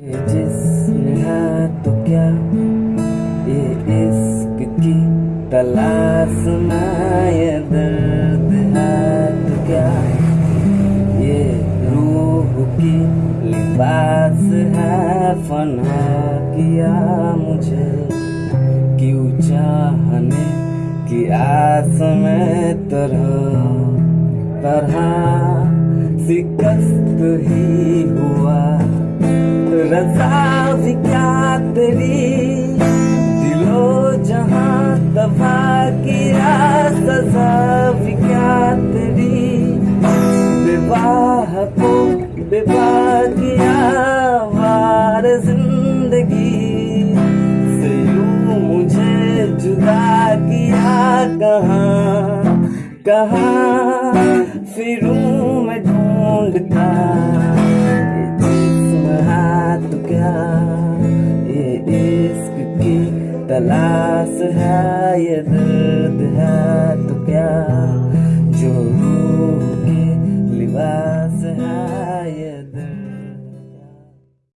है तो क्या, ये इश्क की तलाश में दर्द है तो क्या? ये रूह की लिबास है, फना किया मुझे। क्यों चाहने की आस में तरह तरह शिकस्त ही भी क्या तेरी दिलो जहाँ दफ़ा किया सजा क्या तेरी विवाह को विवाह किया वार ज़िंदगी से यूँ मुझे जुदा किया कहाँ कहाँ फिरूं मैं ढूंढता तलाश है ये दर्द है तो क्या जो रूह के लिबास है ये दर्द